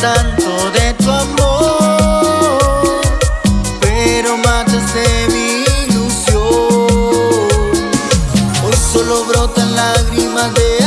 tanto de tu amor, pero mataste mi ilusión. Hoy solo brotan lágrimas de